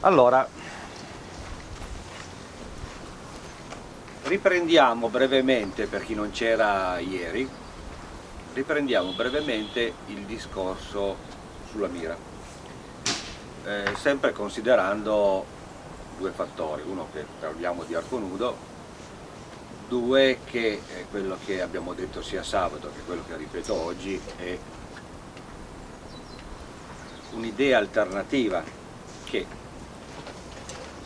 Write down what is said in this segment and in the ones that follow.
allora riprendiamo brevemente per chi non c'era ieri riprendiamo brevemente il discorso sulla mira. Eh, sempre considerando due fattori uno che parliamo di arco nudo due che è quello che abbiamo detto sia sabato che quello che ripeto oggi è un'idea alternativa che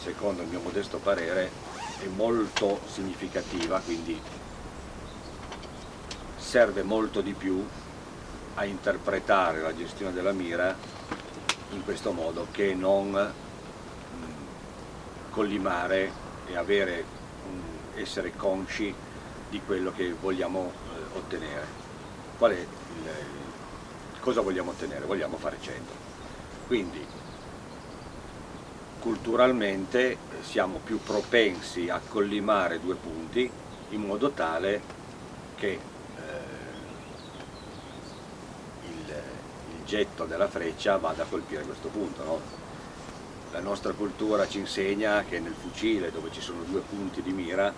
secondo il mio modesto parere è molto significativa quindi serve molto di più a interpretare la gestione della mira in questo modo che non mm, collimare e avere, essere consci di quello che vogliamo eh, ottenere. Il, cosa vogliamo ottenere? Vogliamo fare 100. Quindi culturalmente siamo più propensi a collimare due punti in modo tale che eh, il, il, getto della freccia vada a colpire questo punto. No? La nostra cultura ci insegna che nel fucile dove ci sono due punti di mira,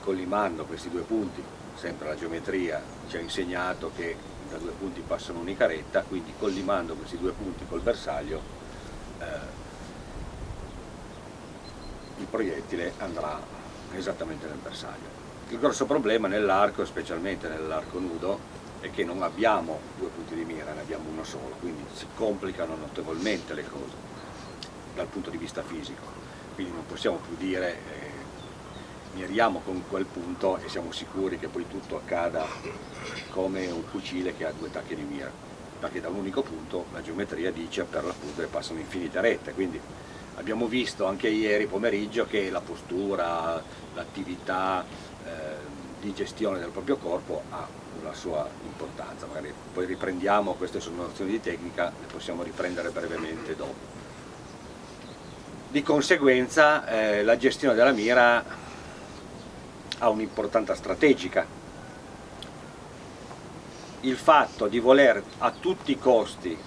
collimando questi due punti, sempre la geometria ci ha insegnato che da due punti passa un'unica retta, quindi collimando questi due punti col bersaglio eh, il proiettile andrà esattamente nel bersaglio. Il grosso problema nell'arco, specialmente nell'arco nudo, è che non abbiamo due punti di mira, ne abbiamo uno solo, quindi si complicano notevolmente le cose dal punto di vista fisico. Quindi non possiamo più dire eh, miriamo con quel punto e siamo sicuri che poi tutto accada come un fucile che ha due tacche di mira, perché da un unico punto la geometria dice per l'appunto che passano infinite rette, quindi abbiamo visto anche ieri pomeriggio che la postura, l'attività eh, di gestione del proprio corpo ha la sua importanza, magari poi riprendiamo, queste sono nozioni di tecnica, le possiamo riprendere brevemente dopo. Di conseguenza eh, la gestione della mira ha un'importanza strategica. Il fatto di voler a tutti i costi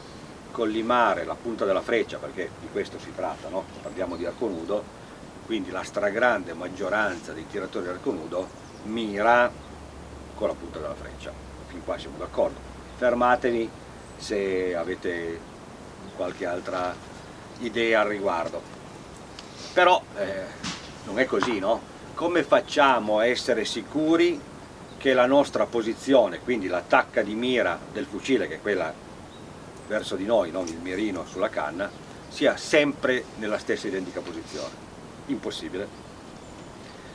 collimare la punta della freccia, perché di questo si tratta, no? parliamo di arco nudo, quindi la stragrande maggioranza dei tiratori di arco nudo mira con la punta della freccia, fin qua siamo d'accordo. Fermatevi se avete qualche altra idea al riguardo. Però eh, non è così, no? Come facciamo a essere sicuri che la nostra posizione, quindi la tacca di mira del fucile, che è quella verso di noi, non il mirino sulla canna, sia sempre nella stessa identica posizione. Impossibile.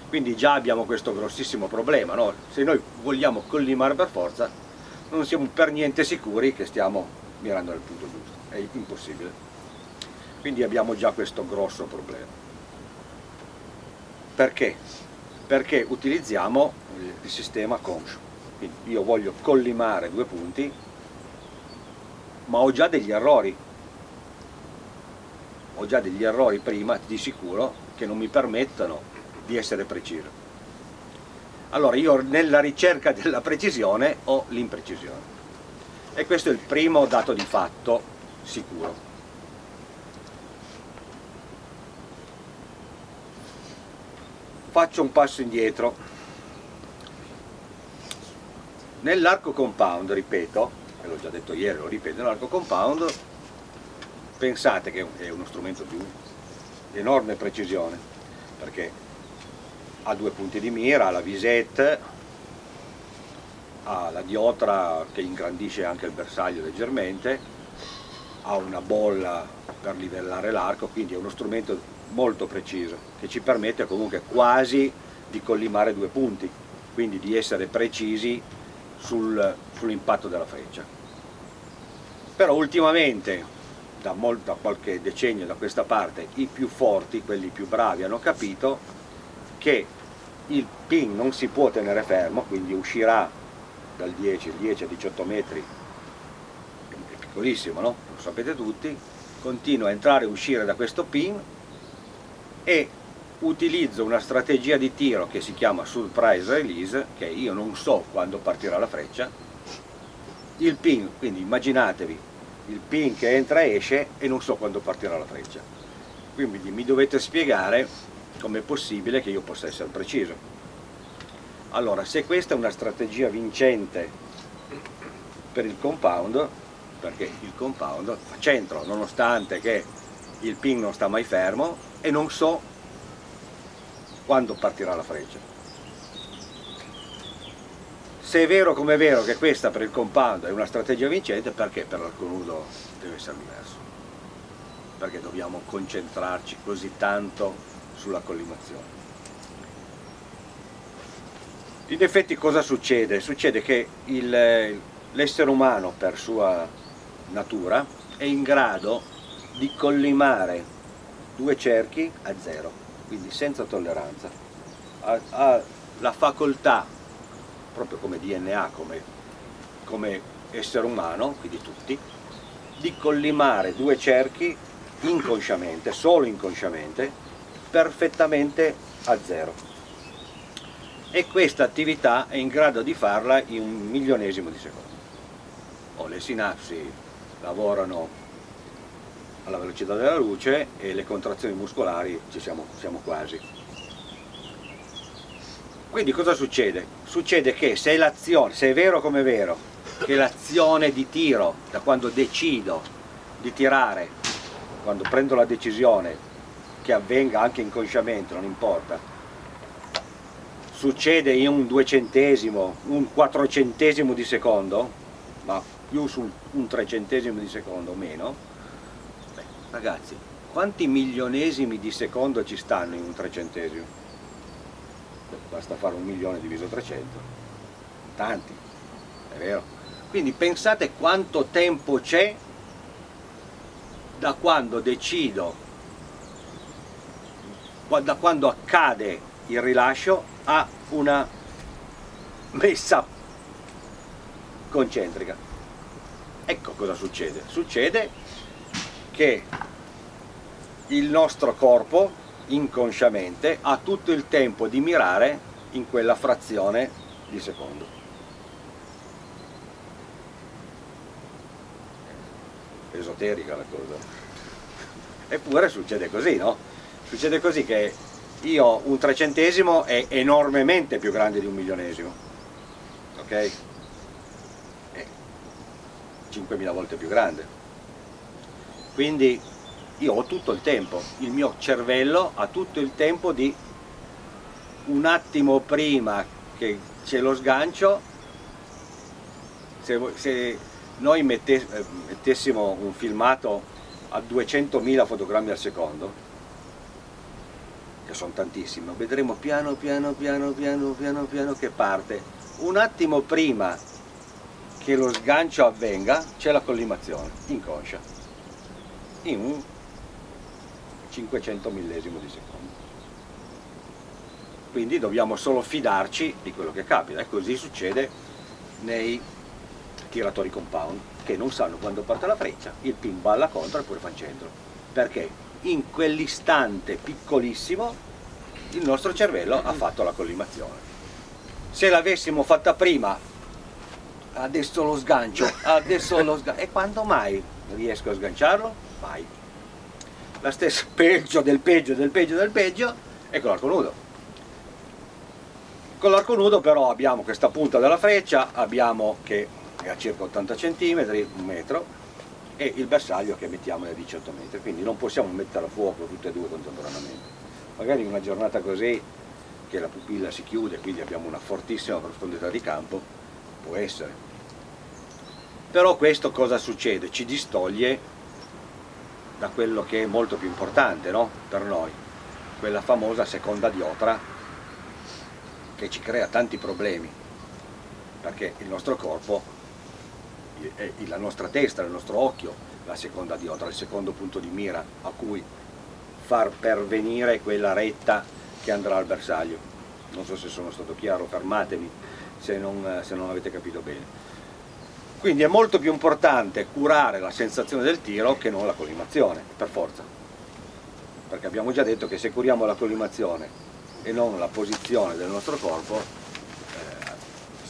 Quindi già abbiamo questo grossissimo problema, no? se noi vogliamo collimare per forza non siamo per niente sicuri che stiamo mirando nel punto giusto, è impossibile. Quindi abbiamo già questo grosso problema. Perché? Perché utilizziamo il sistema conscio. Quindi io voglio collimare due punti ma ho già degli errori. Ho già degli errori prima di sicuro che non mi permettono di essere preciso. Allora io nella ricerca della precisione ho l'imprecisione. E questo è il primo dato di fatto sicuro. Faccio un passo indietro. Nell'arco compound ripeto e l'ho già detto ieri, lo ripeto, l'arco compound pensate che è uno strumento di enorme precisione perché ha due punti di mira, ha la visette, ha la diotra che ingrandisce anche il bersaglio leggermente, ha una bolla per livellare l'arco, quindi è uno strumento molto preciso che ci permette comunque quasi di collimare due punti, quindi di essere precisi sul, sull'impatto della freccia. Però ultimamente, da, molto, da qualche decennio da questa parte, i più forti, quelli più bravi, hanno capito che il pin non si può tenere fermo, quindi uscirà dal 10, 10 a 18 metri, è piccolissimo, no? Lo sapete tutti, continua a entrare e uscire da questo pin e utilizzo una strategia di tiro che si chiama surprise release, che io non so quando partirà la freccia, il pin, quindi immaginatevi il pin che entra e esce e non so quando partirà la freccia. quindi mi dovete spiegare com'è possibile che io possa essere preciso allora se questa è una strategia vincente per il compound perché il compound fa centro nonostante che il pin non sta mai fermo e non so quando partirà la freccia. Se è vero come è vero che questa per il compound è una strategia vincente perché per l'arco nudo deve essere diverso? Perché dobbiamo concentrarci così tanto sulla collimazione. In effetti cosa succede? Succede che l'essere umano per sua natura è in grado di collimare due cerchi a zero, quindi senza tolleranza. Ha, ha la facoltà, proprio come DNA, come, come essere umano, quindi tutti, di collimare due cerchi inconsciamente, solo inconsciamente, perfettamente a zero e questa attività è in grado di farla in un milionesimo di secondo. O le sinapsi lavorano alla velocità della luce e le contrazioni muscolari ci siamo, siamo quasi. Quindi cosa succede? Succede che se se è vero come è vero, che l'azione di tiro, da quando decido di tirare, quando prendo la decisione, che avvenga anche inconsciamente, non importa, succede in un duecentesimo, un quattrocentesimo di secondo, ma più su un trecentesimo di secondo o meno, ragazzi, quanti milionesimi di secondo ci stanno in un trecentesimo? Basta fare un milione diviso 300, tanti, è vero? Quindi pensate quanto tempo c'è da quando decido, da quando accade il rilascio ha una messa concentrica. Ecco cosa succede. Succede che il nostro corpo inconsciamente ha tutto il tempo di mirare in quella frazione di secondo. Esoterica la cosa. Eppure succede così, no? Succede così che io un trecentesimo è enormemente più grande di un milionesimo ok? è 5.000 volte più grande quindi io ho tutto il tempo il mio cervello ha tutto il tempo di un attimo prima che c'è lo sgancio se, se noi mettessimo un filmato a 200.000 fotogrammi al secondo che sono tantissime, vedremo piano piano piano piano piano piano che parte. Un attimo prima che lo sgancio avvenga c'è la collimazione, inconscia, in un 500 millesimo di secondo. Quindi dobbiamo solo fidarci di quello che capita e così succede nei tiratori compound che non sanno quando parte la freccia, il pin balla contro e poi fa centro. Perché? in quell'istante piccolissimo il nostro cervello ha fatto la collimazione. Se l'avessimo fatta prima, adesso lo sgancio, adesso lo sgancio, e quando mai riesco a sganciarlo? Mai. La stessa peggio del peggio del peggio del peggio è con l'arco nudo. Con l'arco nudo però abbiamo questa punta della freccia, abbiamo che è a circa 80 cm, un metro, e il bersaglio che mettiamo è a 18 metri, quindi non possiamo mettere a fuoco tutte e due contemporaneamente. Magari in una giornata così, che la pupilla si chiude, quindi abbiamo una fortissima profondità di campo, può essere. Però questo cosa succede? Ci distoglie da quello che è molto più importante no? per noi, quella famosa seconda diotra che ci crea tanti problemi, perché il nostro corpo la nostra testa, il nostro occhio, la seconda diotra, il secondo punto di mira a cui far pervenire quella retta che andrà al bersaglio. Non so se sono stato chiaro, fermatemi se non, se non avete capito bene. Quindi è molto più importante curare la sensazione del tiro che non la collimazione, per forza. Perché abbiamo già detto che se curiamo la collimazione e non la posizione del nostro corpo,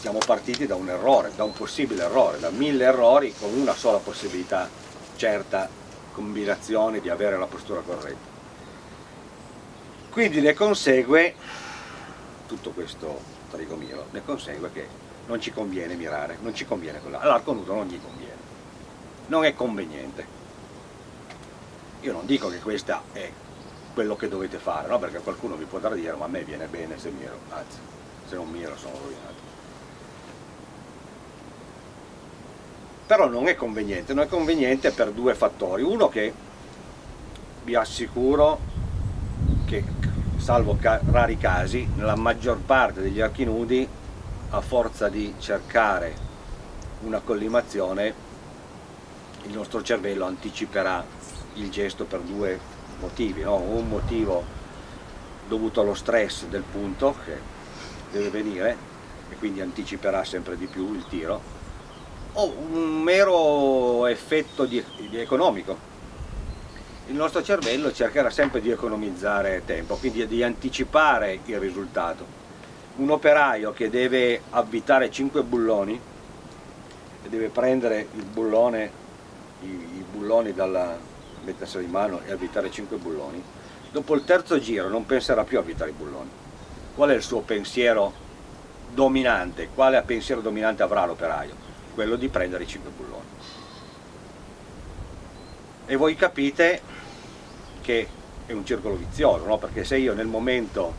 siamo partiti da un errore, da un possibile errore, da mille errori con una sola possibilità certa combinazione di avere la postura corretta. quindi ne consegue tutto questo trigomiro ne consegue che non ci conviene mirare non ci conviene quella. All'arco nudo non gli conviene. Non è conveniente. Io non dico che questo è quello che dovete fare no? perché qualcuno vi potrà dire ma a me viene bene se miro anzi se non miro sono rovinato. Però non è conveniente, non è conveniente per due fattori, uno che vi assicuro che salvo rari casi, nella maggior parte degli archi nudi a forza di cercare una collimazione il nostro cervello anticiperà il gesto per due motivi, no? un motivo dovuto allo stress del punto che deve venire e quindi anticiperà sempre di più il tiro o un mero effetto di, di economico. Il nostro cervello cercherà sempre di economizzare tempo, quindi di anticipare il risultato. Un operaio che deve avvitare 5 bulloni e deve prendere il bullone, i, i bulloni dalla mettersela in mano e avvitare 5 bulloni, dopo il terzo giro non penserà più a avvitare i bulloni. Qual è il suo pensiero dominante? Quale pensiero dominante avrà l'operaio? quello di prendere i 5 bulloni. E voi capite che è un circolo vizioso, no? perché se io nel momento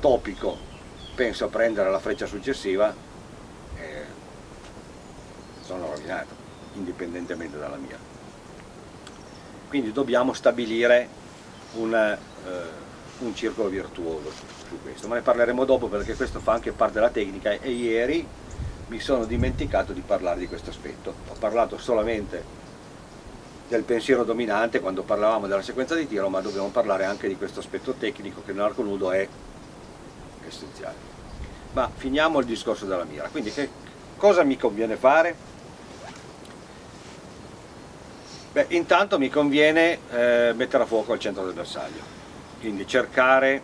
topico penso a prendere la freccia successiva, eh, sono rovinato, indipendentemente dalla mia. Quindi dobbiamo stabilire un, eh, un circolo virtuoso su questo, ma ne parleremo dopo perché questo fa anche parte della tecnica e ieri mi sono dimenticato di parlare di questo aspetto. Ho parlato solamente del pensiero dominante quando parlavamo della sequenza di tiro, ma dobbiamo parlare anche di questo aspetto tecnico che nell'arco nudo è essenziale. Ma finiamo il discorso della mira. Quindi che cosa mi conviene fare? Beh, intanto mi conviene eh, mettere a fuoco al centro del bersaglio, quindi cercare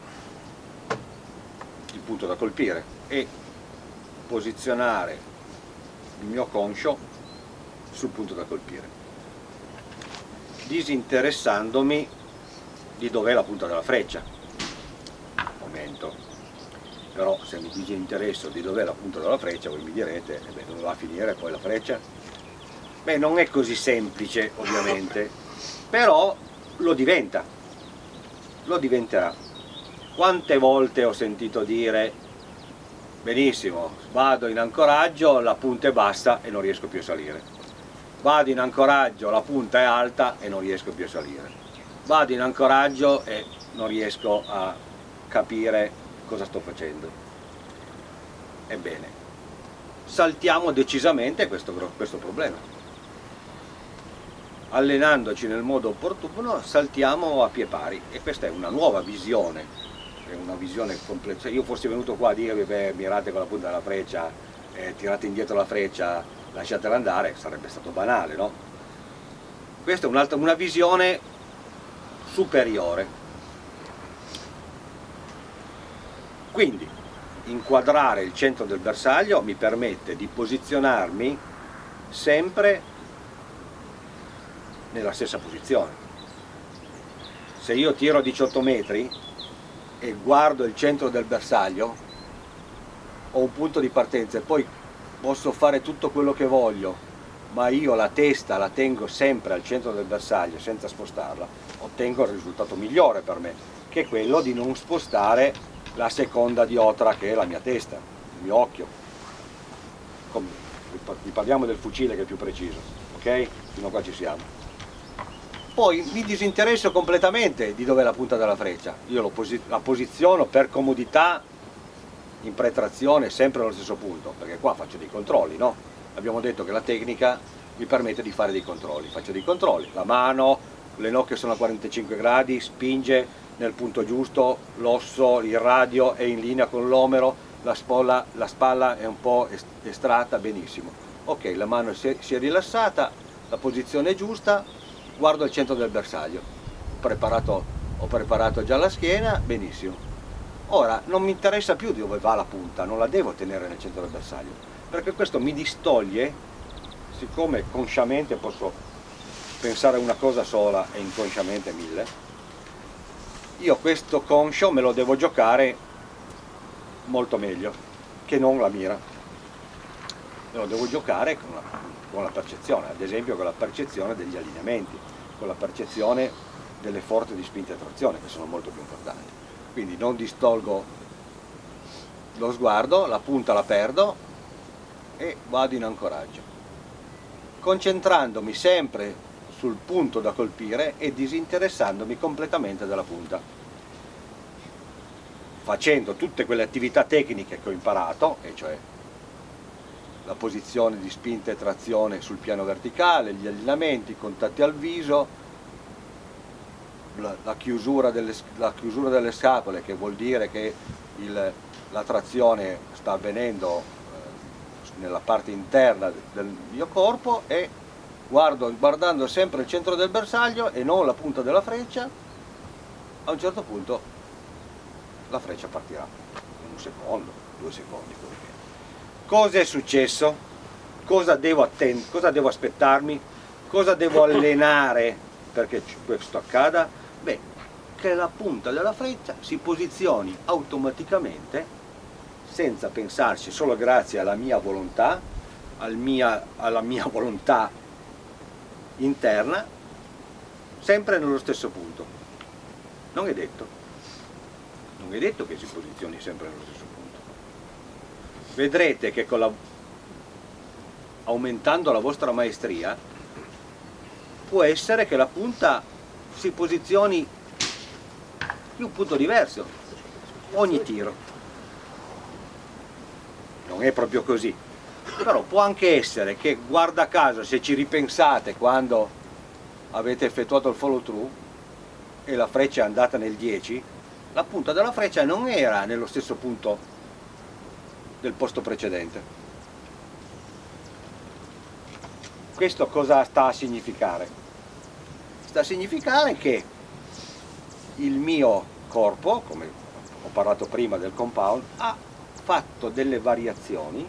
il punto da colpire e posizionare il mio conscio sul punto da colpire disinteressandomi di dov'è la punta della freccia momento però se mi disinteresso di dov'è la punta della freccia voi mi direte eh beh, dove va a finire poi la freccia? beh non è così semplice ovviamente però lo diventa lo diventerà quante volte ho sentito dire benissimo, vado in ancoraggio, la punta è bassa e non riesco più a salire. Vado in ancoraggio, la punta è alta e non riesco più a salire. Vado in ancoraggio e non riesco a capire cosa sto facendo. Ebbene, saltiamo decisamente questo, questo problema. Allenandoci nel modo opportuno saltiamo a pie pari e questa è una nuova visione è una visione complessa. Io fossi venuto qua a dirvi, beh, mirate con la punta della freccia, eh, tirate indietro la freccia, lasciatela andare, sarebbe stato banale, no? Questa è un'altra, una visione superiore. Quindi, inquadrare il centro del bersaglio mi permette di posizionarmi sempre nella stessa posizione. Se io tiro a 18 metri, e guardo il centro del bersaglio ho un punto di partenza e poi posso fare tutto quello che voglio ma io la testa la tengo sempre al centro del bersaglio senza spostarla ottengo il risultato migliore per me che è quello di non spostare la seconda diotra che è la mia testa, il mio occhio. Vi parliamo del fucile che è più preciso ok? fino a qua ci siamo. Poi mi disinteresso completamente di dove è la punta della freccia, io la posiziono per comodità in pretrazione sempre allo stesso punto, perché qua faccio dei controlli, no? Abbiamo detto che la tecnica mi permette di fare dei controlli, faccio dei controlli, la mano, le nocche sono a 45 gradi, spinge nel punto giusto, l'osso, il radio è in linea con l'omero, la, la, spalla è un po' estratta, benissimo. Ok, la mano si è, si è rilassata, la posizione è giusta, guardo il centro del bersaglio, ho preparato, ho preparato già la schiena, benissimo. Ora non mi interessa più dove va la punta, non la devo tenere nel centro del bersaglio, perché questo mi distoglie, siccome consciamente posso pensare una cosa sola e inconsciamente mille, io questo conscio me lo devo giocare molto meglio che non la mira. Me lo devo giocare con la, con la percezione ad esempio con la percezione degli allineamenti con la percezione delle forze di spinta e trazione che sono molto più importanti. Quindi non distolgo lo sguardo, la punta la perdo e vado in ancoraggio. Concentrandomi sempre sul punto da colpire e disinteressandomi completamente della punta. Facendo tutte quelle attività tecniche che ho imparato e cioè la posizione di spinta e trazione sul piano verticale, gli allineamenti, i contatti al viso, la, chiusura, delle, la chiusura, delle, scapole che vuol dire che il, la trazione sta avvenendo eh, nella parte interna del mio corpo e guardo, guardando sempre il centro del bersaglio e non la punta della freccia, a un certo punto la freccia partirà, in un secondo, due secondi. Cosa è successo? Cosa devo, cosa devo aspettarmi? Cosa devo allenare perché questo accada? Beh, che la punta della freccia si posizioni automaticamente senza pensarci solo grazie alla mia volontà, al mia, alla mia volontà interna sempre nello stesso punto. Non è detto. Non è detto che si posizioni sempre nello stesso punto. Vedrete che la, aumentando la vostra maestria può essere che la punta si posizioni in un punto diverso ogni tiro. Non è proprio così però può anche essere che guarda caso se ci ripensate quando avete effettuato il follow through e la freccia è andata nel 10 la punta della freccia non era nello stesso punto del posto precedente questo cosa sta a significare? sta a significare che il mio corpo come ho parlato prima del compound ha fatto delle variazioni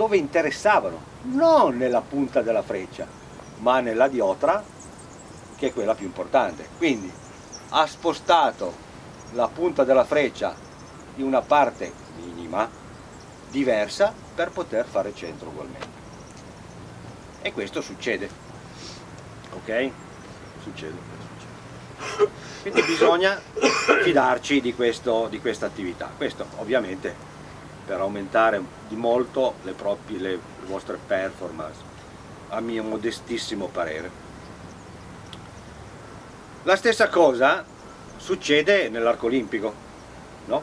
dove interessavano, non nella punta della freccia, ma nella diotra, che è quella più importante. Quindi ha spostato la punta della freccia in una parte minima, diversa, per poter fare centro ugualmente. E questo succede, ok? Succede. Quindi bisogna fidarci di, questo, di questa attività. Questo ovviamente per aumentare di molto le, proprie, le vostre performance, a mio modestissimo parere. La stessa cosa succede nell'arco olimpico, no?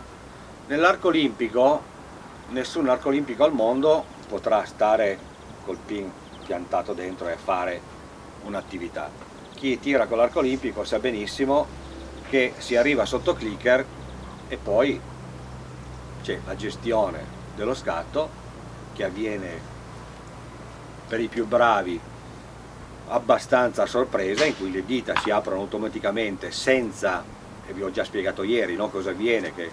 Nell'arco olimpico, nessun arco olimpico al mondo potrà stare col pin piantato dentro e fare un'attività. Chi tira con l'arco olimpico sa benissimo che si arriva sotto clicker e poi c'è la gestione dello scatto che avviene per i più bravi abbastanza a sorpresa in cui le dita si aprono automaticamente senza, e vi ho già spiegato ieri no, cosa avviene, che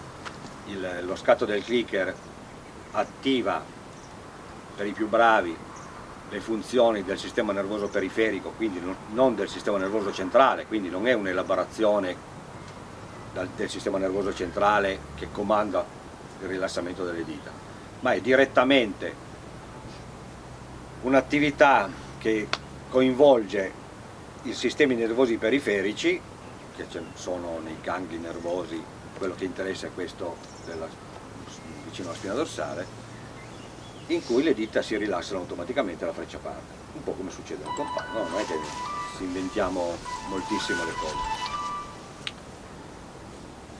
il, lo scatto del clicker attiva per i più bravi le funzioni del sistema nervoso periferico, quindi non del sistema nervoso centrale, quindi non è un'elaborazione del sistema nervoso centrale che comanda il rilassamento delle dita, ma è direttamente un'attività che coinvolge i sistemi nervosi periferici, che sono nei gangli nervosi, quello che interessa è questo della, vicino alla spina dorsale, in cui le dita si rilassano automaticamente la freccia parte, un po' come succede nel compagno, no? non è che inventiamo moltissimo le cose.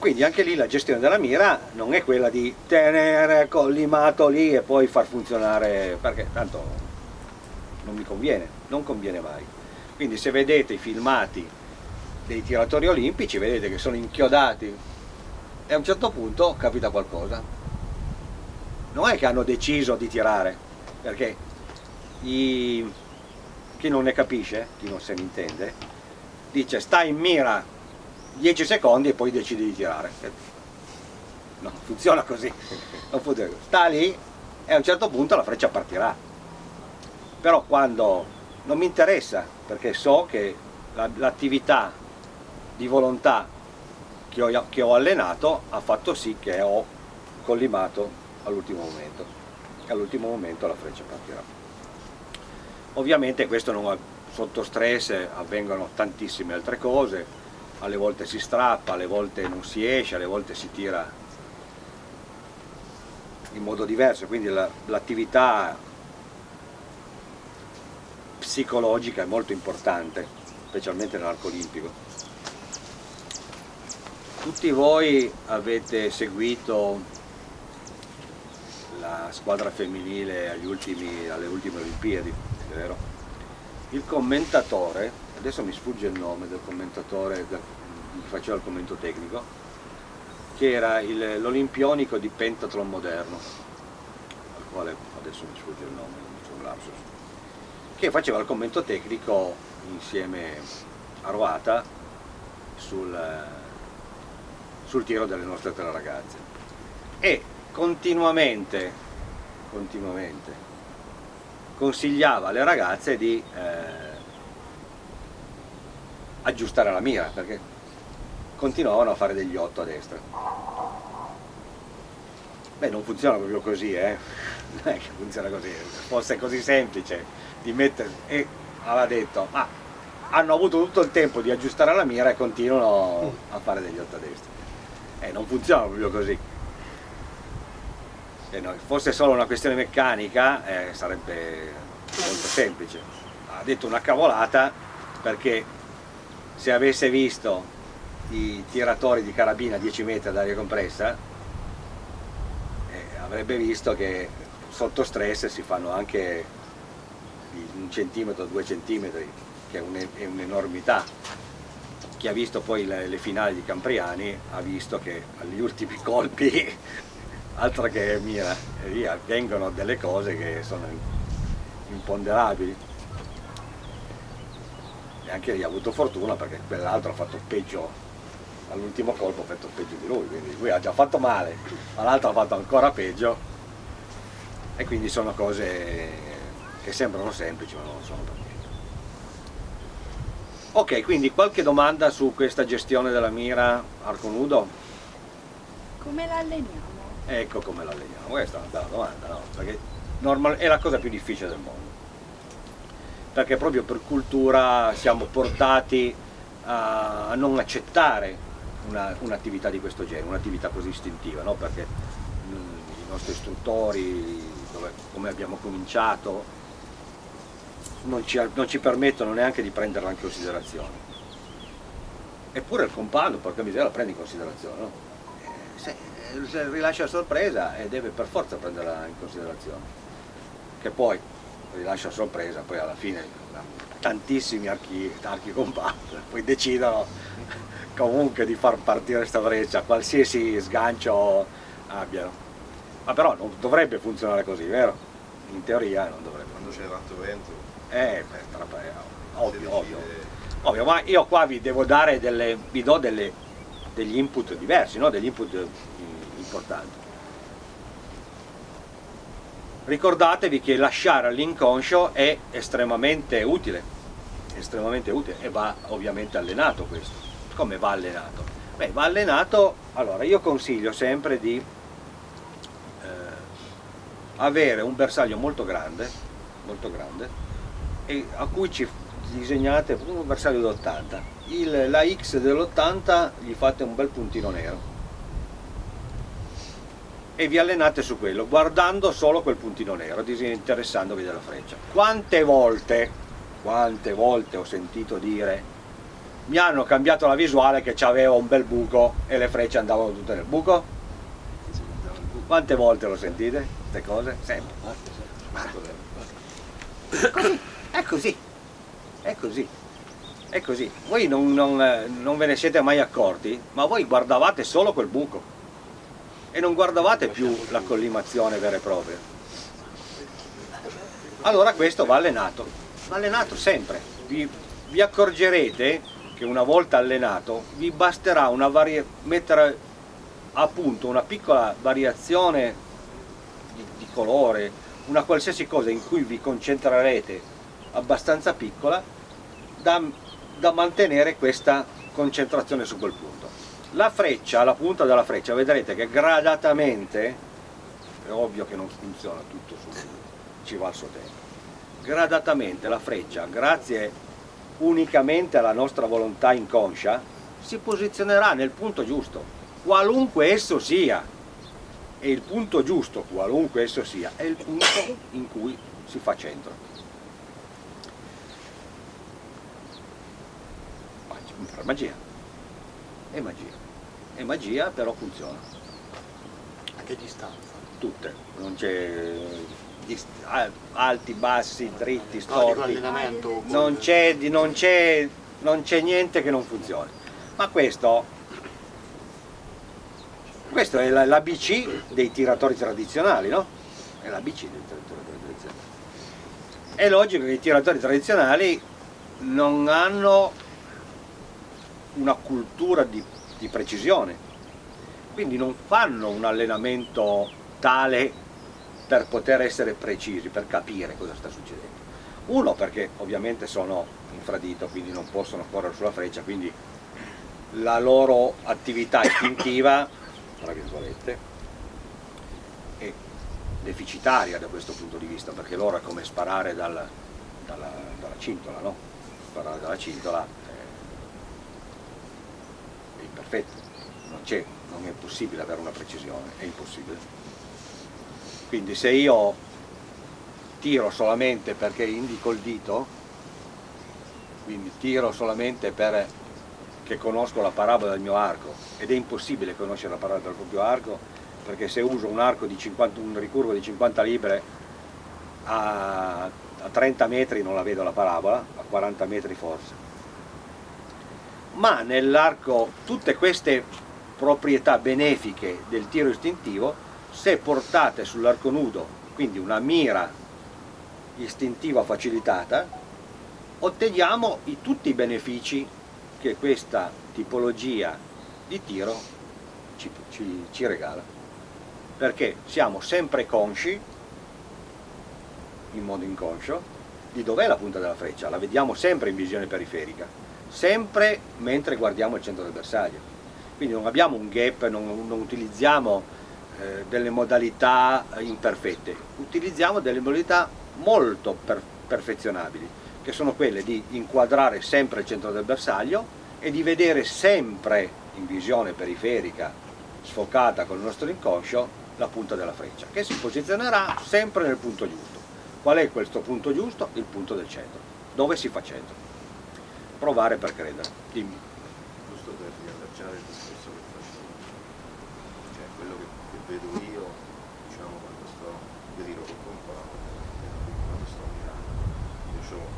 Quindi anche lì la gestione della mira non è quella di tenere collimato lì e poi far funzionare, perché tanto non mi conviene, non conviene mai. Quindi se vedete i filmati dei tiratori olimpici vedete che sono inchiodati e a un certo punto capita qualcosa. Non è che hanno deciso di tirare, perché i... chi non ne capisce, chi non se ne intende, dice sta in mira 10 secondi e poi decidi di tirare. Non funziona così, non funziona. sta lì e a un certo punto la freccia partirà. Però quando non mi interessa, perché so che l'attività la, di volontà che ho, che ho allenato ha fatto sì che ho collimato all'ultimo momento e all'ultimo momento la freccia partirà ovviamente questo non, sotto stress avvengono tantissime altre cose alle volte si strappa, alle volte non si esce, alle volte si tira in modo diverso, quindi l'attività psicologica è molto importante, specialmente nell'arco olimpico. Tutti voi avete seguito la squadra femminile ultimi, alle ultime Olimpiadi, vero? Il commentatore, adesso mi sfugge il nome del commentatore che faceva il commento tecnico, che era l'olimpionico di pentathlon moderno, al quale adesso mi sfugge il nome, sono lapsus, che faceva il commento tecnico insieme a Roata sul, sul tiro delle nostre tre ragazze. E continuamente, continuamente consigliava alle ragazze di eh, aggiustare la mira perché continuavano a fare degli 8 a destra. Beh non funziona proprio così eh. Non è che funziona così fosse così semplice di mettere e aveva detto ma hanno avuto tutto il tempo di aggiustare la mira e continuano a fare degli 8 a destra. Eh non funziona proprio così. Se no, fosse solo una questione meccanica eh, sarebbe molto semplice. Ha detto una cavolata perché se avesse visto i tiratori di carabina a 10 metri d'aria compressa eh, avrebbe visto che sotto stress si fanno anche un centimetro, due centimetri che è un'enormità chi ha visto poi le, le finali di Campriani ha visto che agli ultimi colpi altro che mira, lì avvengono delle cose che sono imponderabili. Anche lì ha avuto fortuna perché quell'altro ha fatto peggio, all'ultimo colpo ha fatto peggio di lui, quindi lui ha già fatto male, ma l'altro ha fatto ancora peggio e quindi sono cose che sembrano semplici ma non lo sono per niente. Ok, quindi qualche domanda su questa gestione della mira arco nudo? Come la alleniamo? Ecco come la alleniamo, questa è una bella domanda, no? Perché è la cosa più difficile del mondo. Perché proprio per cultura siamo portati a, non accettare un'attività un di questo genere, un'attività così istintiva, no? Perché mh, i nostri istruttori, dove, come abbiamo cominciato, non ci, non ci permettono neanche di prenderla in considerazione. Eppure il compagno, porca miseria, la prende in considerazione, no? Eh, se, rilascia sorpresa e deve per forza prenderla in considerazione che poi rilascia sorpresa poi alla fine tantissimi archi, archi compatti poi decidono comunque di far partire questa breccia qualsiasi sgancio abbiano ma però non dovrebbe funzionare così vero? in teoria non dovrebbe quando c'è tanto vento eh, beh, ovvio, ovvio, ovvio ma io qua vi devo dare delle vi do delle, degli input diversi no? degli input importante. Ricordatevi che lasciare all'inconscio è estremamente utile, estremamente utile e va ovviamente allenato questo. Come va allenato? Beh, va allenato, allora io consiglio sempre di eh, avere un bersaglio molto grande, molto grande e a cui ci disegnate un bersaglio d'80 la X dell'80 gli fate un bel puntino nero e vi allenate su quello, guardando solo quel puntino nero, disinteressandovi della freccia. Quante volte, quante volte ho sentito dire mi hanno cambiato la visuale che c'aveva un bel buco e le frecce andavano tutte nel buco? Quante volte lo sentite, queste cose? Sempre. Così, è così, è così, è così. Voi non, non, non ve ne siete mai accorti, ma voi guardavate solo quel buco e non guardavate più la collimazione vera e propria. Allora questo va allenato, va allenato sempre. Vi, vi accorgerete che una volta allenato vi basterà mettere a punto una piccola variazione di, di colore, una qualsiasi cosa in cui vi concentrerete abbastanza piccola da, da mantenere questa concentrazione su quel punto la freccia, la punta della freccia, vedrete che gradatamente, è ovvio che non funziona tutto subito, ci va il suo tempo, gradatamente la freccia, grazie unicamente alla nostra volontà inconscia, si posizionerà nel punto giusto, qualunque esso sia. E il punto giusto, qualunque esso sia, è il punto in cui si fa centro. Magia. È magia. È magia, però funziona. A che distanza? Tutte. Non c'è alti, bassi, dritti, storti. Non c'è niente che non funzioni. Ma questo questo è l'ABC dei tiratori tradizionali, no? È l'ABC dei tiratori tradizionali. È logico che i tiratori tradizionali non hanno una cultura di, di precisione, quindi non fanno un allenamento tale per poter essere precisi, per capire cosa sta succedendo. Uno perché ovviamente sono infradito, quindi non possono correre sulla freccia, quindi la loro attività istintiva tra virgolette, è deficitaria da questo punto di vista, perché loro è come sparare dal, dalla, dalla, cintola, no? Sparare dalla cintola è imperfetto, non c'è, non è possibile avere una precisione, è impossibile. Quindi se io tiro solamente perché indico il dito, quindi tiro solamente per che conosco la parabola del mio arco ed è impossibile conoscere la parabola del proprio arco perché se uso un arco di 50, un ricurvo di 50 libre a, a 30 metri non la vedo la parabola, a 40 metri forse. Ma nell'arco tutte queste proprietà benefiche del tiro istintivo, se portate sull'arco nudo, quindi una mira istintiva facilitata, otteniamo i, tutti i benefici che questa tipologia di tiro ci, ci, ci regala. Perché siamo sempre consci in modo inconscio di dov'è la punta della freccia, la vediamo sempre in visione periferica, sempre mentre guardiamo il centro del bersaglio. Quindi non abbiamo un gap, non, non utilizziamo eh, delle modalità imperfette, utilizziamo delle modalità molto per, perfezionabili che sono quelle di inquadrare sempre il centro del bersaglio e di vedere sempre in visione periferica, sfocata con il nostro inconscio, la punta della freccia, che si posizionerà sempre nel punto giusto. Qual è questo punto giusto? Il punto del centro, dove si fa centro. Provare per credere. Dimmi. Giusto per riallacciare il discorso che facevo, cioè quello che, che vedo io, diciamo, quando sto, io col compagno, quando sto mirando, io ho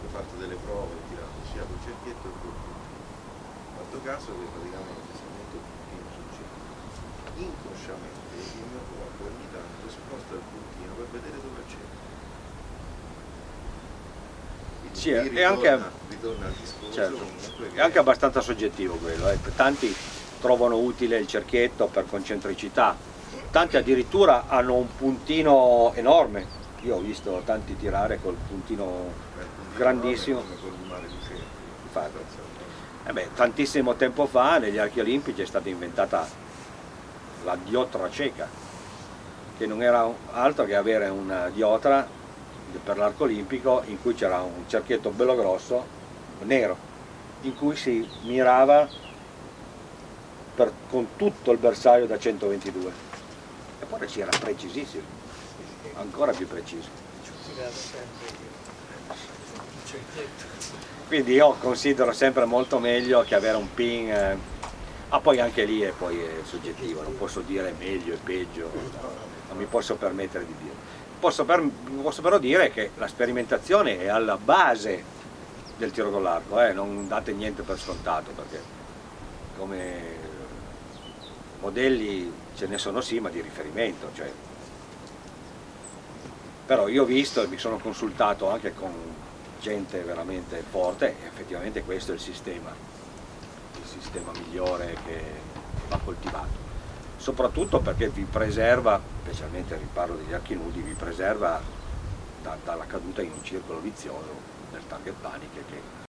ho fatto delle prove, ho tirato sia col cerchietto che col puntino. Ho fatto caso che praticamente se metto il puntino sul cerchio, inconsciamente il mio corpo ogni tanto sposta il puntino per vedere dove c'è. Sì, è anche, ritorna discorso certo, è anche abbastanza soggettivo quello, eh. tanti trovano utile il cerchietto per concentricità, tanti addirittura hanno un puntino enorme, io ho visto tanti tirare col puntino grandissimo. Infatti, eh beh, tantissimo tempo fa negli archi olimpici è stata inventata la diotra cieca, che non era altro che avere una diotra per l'arco olimpico in cui c'era un cerchietto bello grosso, nero, in cui si mirava per, con tutto il bersaglio da 122 e poi si era precisissimo, ancora più preciso. Quindi io considero sempre molto meglio che avere un pin eh, ah poi anche lì è, poi è soggettivo non posso dire meglio e peggio non mi posso permettere di dire posso, per, posso però dire che la sperimentazione è alla base del tiro con l'arco eh? non date niente per scontato perché come modelli ce ne sono sì ma di riferimento cioè. però io ho visto e mi sono consultato anche con gente veramente forte e effettivamente questo è il sistema, il sistema migliore che va coltivato. Soprattutto perché vi preserva, specialmente riparlo degli archi nudi, vi preserva da, dalla caduta in un circolo vizioso del target panic che